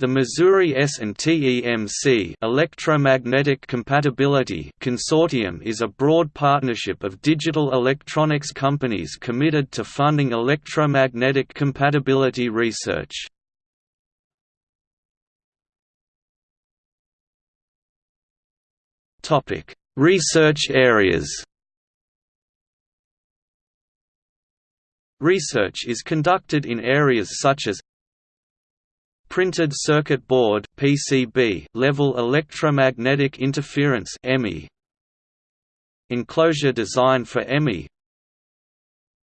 The Missouri S&TEMC Electromagnetic Compatibility Consortium is a broad partnership of digital electronics companies committed to funding electromagnetic compatibility research. Topic: Research areas Research is conducted in areas such as Printed Circuit Board (PCB) level electromagnetic interference (EMI). Enclosure design for EMI.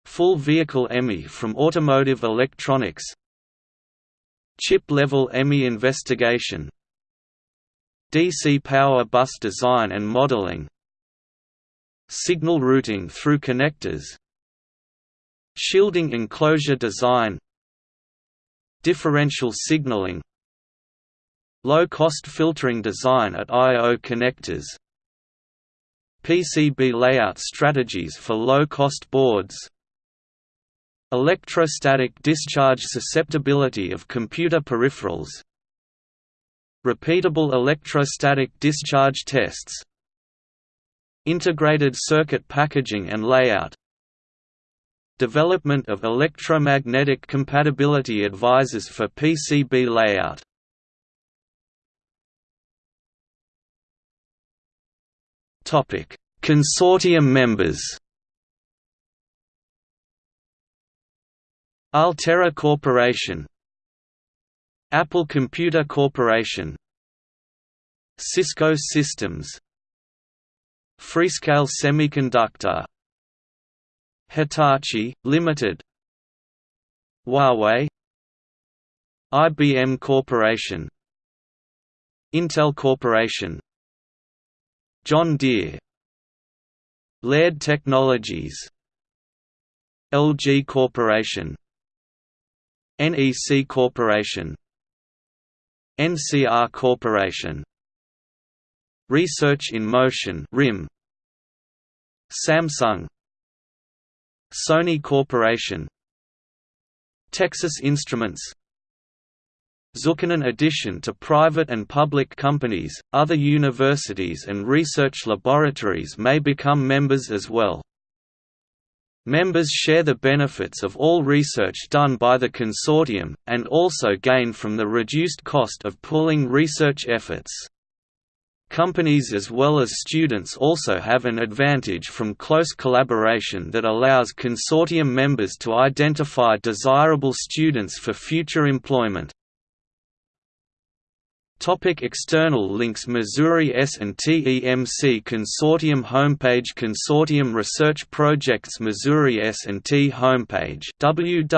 Full vehicle EMI from automotive electronics. Chip level EMI investigation. DC power bus design and modeling. Signal routing through connectors. Shielding enclosure design Differential signaling Low-cost filtering design at I.O. connectors PCB layout strategies for low-cost boards Electrostatic discharge susceptibility of computer peripherals Repeatable electrostatic discharge tests Integrated circuit packaging and layout Development of electromagnetic compatibility advisors for PCB layout. Topic: Consortium members. Altera Corporation. Apple Computer Corporation. Cisco Systems. Freescale Semiconductor Hitachi, Limited Huawei IBM Corporation Intel Corporation John Deere Laird Technologies LG Corporation NEC Corporation NCR Corporation Research in Motion RIM Samsung Sony Corporation Texas Instruments Zuckerman addition to private and public companies, other universities and research laboratories may become members as well. Members share the benefits of all research done by the consortium, and also gain from the reduced cost of pooling research efforts. Companies as well as students also have an advantage from close collaboration that allows consortium members to identify desirable students for future employment. Topic external links Missouri S&TEMC Consortium homepage Consortium Research Projects Missouri S&T homepage www.mst.edu